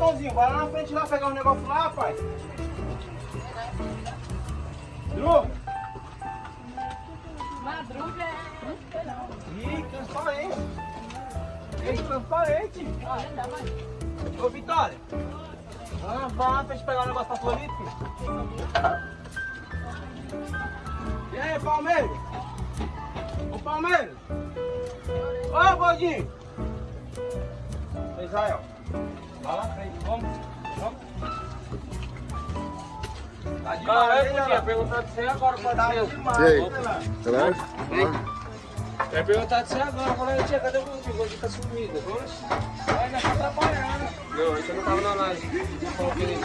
Tonzinho, vai lá na frente lá pegar os negócios lá, rapaz. Dru? Madruga é. Ih, transparente. Ih, transparente. Ô, Vitória. Ah, vai lá na frente pegar o negócio pra Floripa. filho. E aí, Palmeiras? Ô, Palmeiras. Ô, Gordinho. Israel. Vai lá frente, vamos. Vamos. Tá Caralho, podia perguntar de você agora, Tá parceiro. demais, E aí? Beleza? Eu ia perguntar de você agora, falando, tia, cadê o Gordinho? O Gordinho tá sumido. Vai, nós tá trabalhando. Não, isso eu não tava na live. Falou que ele...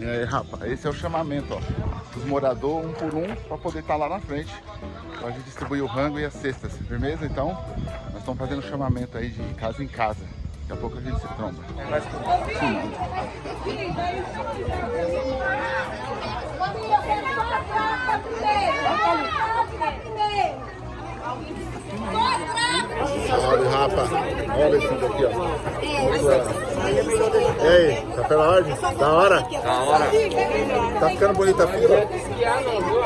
E aí, rapaz, esse é o chamamento, ó. Os moradores, um por um, para poder estar lá na frente. Pra gente distribuir o rango e as cestas, firmeza? Então, nós estamos fazendo chamamento aí de casa em casa. Daqui a pouco a gente se tromba. Olha, rapa. Olha esse daqui, ó. Muito legal. E aí, tá pela ordem? Da hora? Da hora. Tá ficando bonita a fila?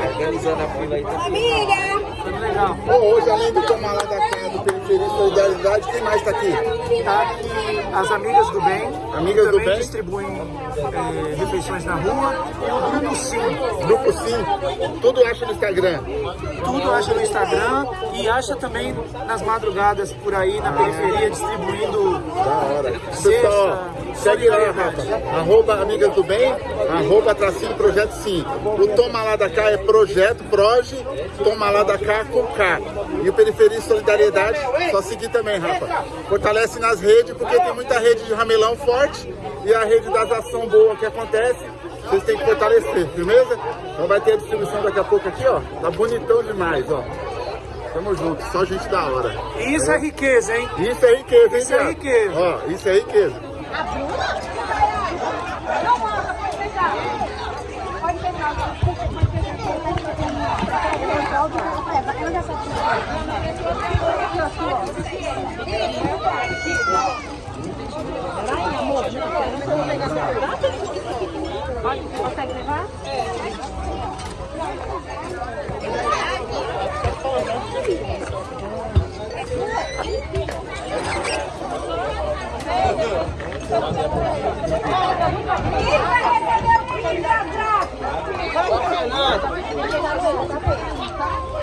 Organizando a fila aí. Tá Família! legal. Pô, hoje além do tomar lá da do Periferia e Solidariedade, quem mais tá aqui? Tá aqui as amigas do bem, Amigas do Bem? distribuem eh, refeições na rua, e o Grupo Sim, Grupo Sim, tudo acha no Instagram. tudo acha no Instagram e acha também nas madrugadas por aí na periferia distribuindo Da hora. Pessoal, ó, segue lá, Rafa. Arroba Amigas do Bem, arroba tracinho Projeto Sim. O Toma Lá da Cá é Projeto Proje, Toma Lá da Cá com K. E o Periferia e Solidariedade, só seguir também, Rafa. Fortalece nas redes, porque tem muita rede de ramelão forte e a rede das ações boas que acontece. Vocês têm que fortalecer, firmeza? Então vai ter a distribuição daqui a pouco aqui, ó. Tá bonitão demais, ó. Tamo junto, só gente da hora. Isso é riqueza, hein? Isso é riqueza, hein, Isso é Thiago? riqueza. Ó, isso é riqueza. A Bruna? Não, manda, pode fechar. Pode fechar. Pode Vai, amor. Pode, consegue levar? Quem vai receber o brinde atrás? Pode